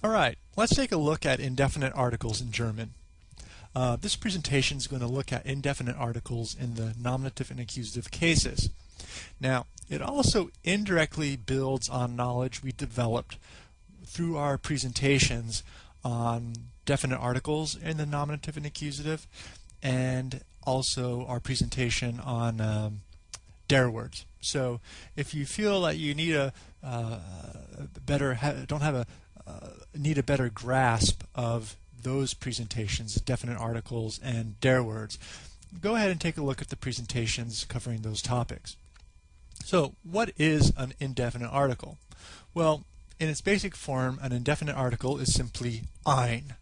All right, let's take a look at indefinite articles in German. Uh, this presentation is going to look at indefinite articles in the nominative and accusative cases. Now, it also indirectly builds on knowledge we developed through our presentations on definite articles in the nominative and accusative, and also our presentation on um, der words. So if you feel that you need a, uh, better, don't have a, need a better grasp of those presentations, definite articles and der words, go ahead and take a look at the presentations covering those topics. So what is an indefinite article? Well, in its basic form, an indefinite article is simply ein.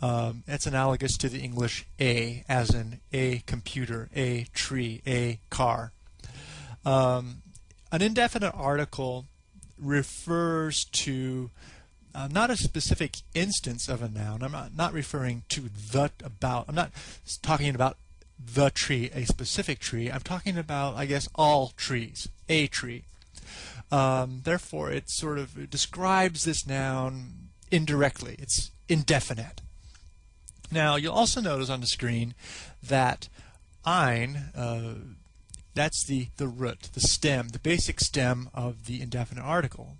Um, it's analogous to the English a, as in a computer, a tree, a car. Um, an indefinite article refers to uh, not a specific instance of a noun. I'm not, not referring to the about. I'm not talking about the tree, a specific tree. I'm talking about, I guess, all trees, a tree. Um, therefore, it sort of describes this noun indirectly. It's indefinite. Now, you'll also notice on the screen that ein, uh, that's the, the root, the stem, the basic stem of the indefinite article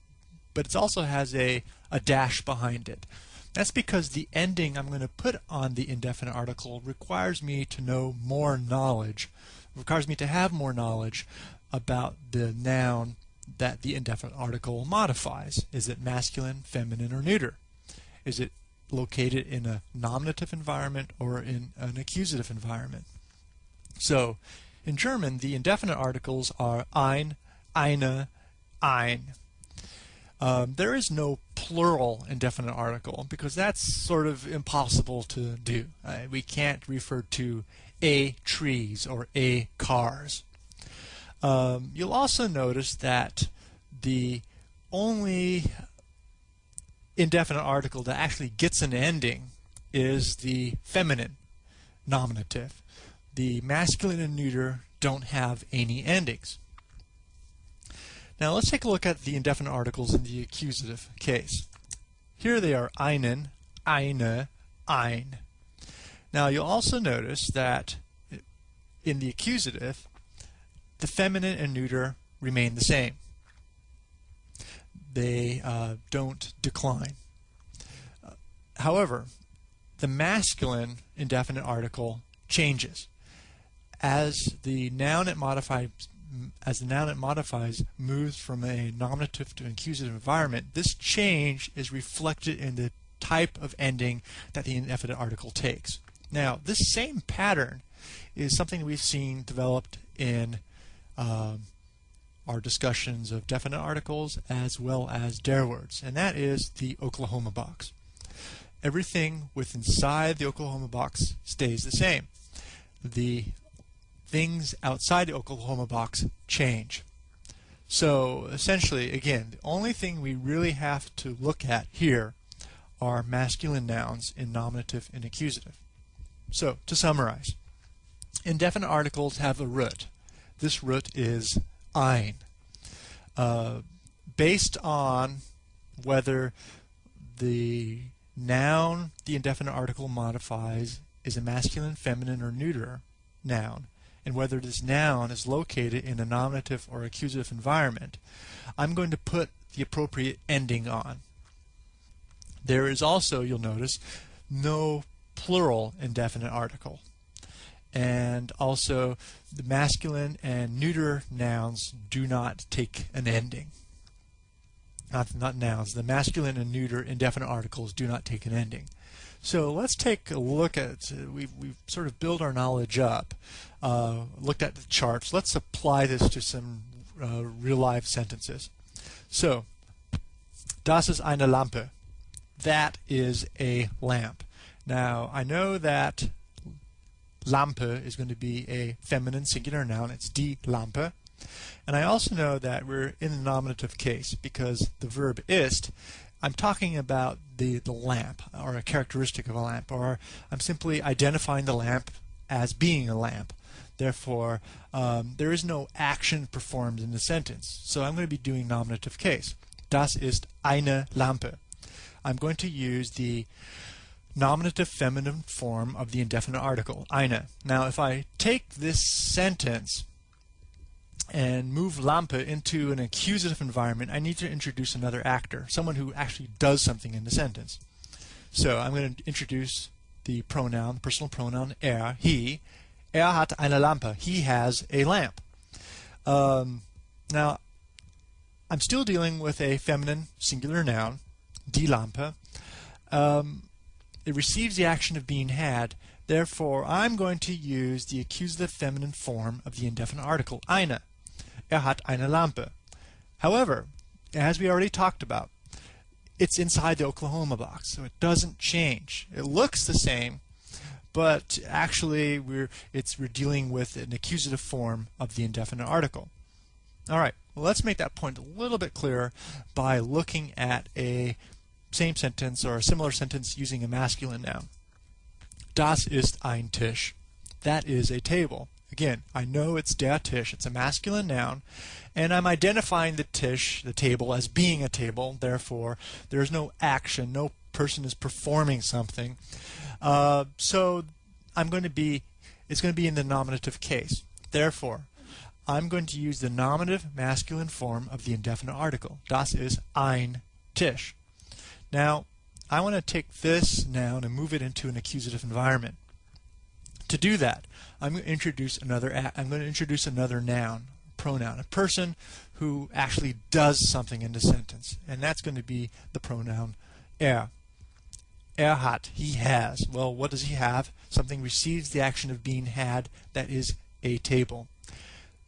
but it also has a, a dash behind it. That's because the ending I'm going to put on the indefinite article requires me to know more knowledge, requires me to have more knowledge about the noun that the indefinite article modifies. Is it masculine, feminine, or neuter? Is it located in a nominative environment or in an accusative environment? So, in German, the indefinite articles are ein, eine, ein. Um, there is no plural indefinite article because that's sort of impossible to do. Uh, we can't refer to a trees or a cars. Um, you'll also notice that the only indefinite article that actually gets an ending is the feminine nominative. The masculine and neuter don't have any endings. Now let's take a look at the indefinite articles in the accusative case. Here they are einen, eine, ein. Now you'll also notice that in the accusative, the feminine and neuter remain the same. They uh, don't decline. Uh, however, the masculine indefinite article changes. As the noun it modifies as the noun it modifies moves from a nominative to accusative environment, this change is reflected in the type of ending that the indefinite article takes. Now, this same pattern is something we've seen developed in um, our discussions of definite articles as well as der words, and that is the Oklahoma box. Everything within inside the Oklahoma box stays the same. The things outside the Oklahoma box change. So essentially, again, the only thing we really have to look at here are masculine nouns in nominative and accusative. So to summarize, indefinite articles have a root. This root is ein. Uh, based on whether the noun the indefinite article modifies is a masculine, feminine, or neuter noun, and whether this noun is located in a nominative or accusative environment, I'm going to put the appropriate ending on. There is also, you'll notice, no plural indefinite article. And also, the masculine and neuter nouns do not take an ending. Not, not nouns. The masculine and neuter indefinite articles do not take an ending. So let's take a look at, we've, we've sort of built our knowledge up, uh, looked at the charts. Let's apply this to some uh, real life sentences. So, das ist eine Lampe. That is a lamp. Now, I know that Lampe is going to be a feminine singular noun. It's die Lampe. And I also know that we're in the nominative case because the verb ist I'm talking about the, the lamp or a characteristic of a lamp or I'm simply identifying the lamp as being a lamp. Therefore, um, there is no action performed in the sentence. So I'm going to be doing nominative case. Das ist eine Lampe. I'm going to use the nominative feminine form of the indefinite article, eine. Now, if I take this sentence and move Lampe into an accusative environment, I need to introduce another actor, someone who actually does something in the sentence. So I'm going to introduce the pronoun, the personal pronoun er, he. Er hat eine Lampe. He has a lamp. Um, now, I'm still dealing with a feminine singular noun, die Lampe. Um, it receives the action of being had. Therefore, I'm going to use the accusative feminine form of the indefinite article, eine. Er hat eine Lampe. However, as we already talked about, it's inside the Oklahoma box, so it doesn't change. It looks the same, but actually we're it's we're dealing with an accusative form of the indefinite article. All right, well, let's make that point a little bit clearer by looking at a same sentence or a similar sentence using a masculine noun. Das ist ein Tisch. That is a table. Again, I know it's der Tisch, it's a masculine noun, and I'm identifying the Tisch, the table, as being a table, therefore there's no action, no person is performing something. Uh, so I'm going to be, it's going to be in the nominative case. Therefore, I'm going to use the nominative masculine form of the indefinite article. Das ist ein Tisch. Now, I want to take this noun and move it into an accusative environment. To do that, I'm going to introduce another I'm going to introduce another noun, pronoun, a person who actually does something in the sentence, and that's going to be the pronoun er. Er hat, he has. Well, what does he have? Something receives the action of being had, that is a table.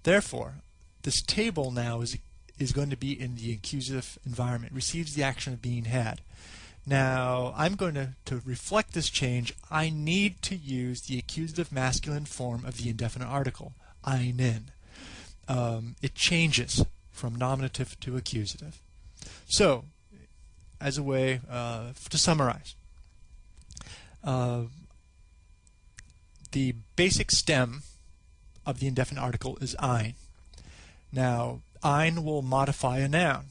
Therefore, this table now is is going to be in the accusative environment, receives the action of being had. Now, I'm going to, to reflect this change, I need to use the accusative masculine form of the indefinite article, einen. Um, it changes from nominative to accusative. So, as a way uh, to summarize, uh, the basic stem of the indefinite article is ein. Now, ein will modify a noun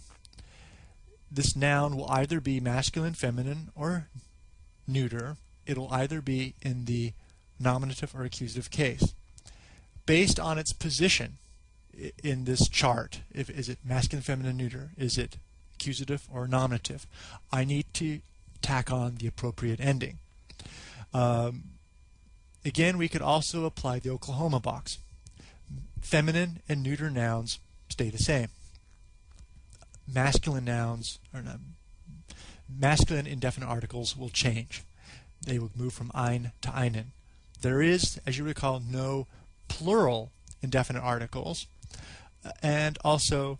this noun will either be masculine, feminine, or neuter. It'll either be in the nominative or accusative case. Based on its position in this chart, if is it masculine, feminine, neuter, is it accusative or nominative, I need to tack on the appropriate ending. Um, again, we could also apply the Oklahoma box. Feminine and neuter nouns stay the same masculine nouns or not, masculine indefinite articles will change. They will move from ein to einen. There is, as you recall, no plural indefinite articles, and also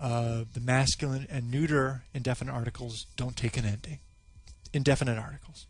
uh, the masculine and neuter indefinite articles don't take an ending. Indefinite articles.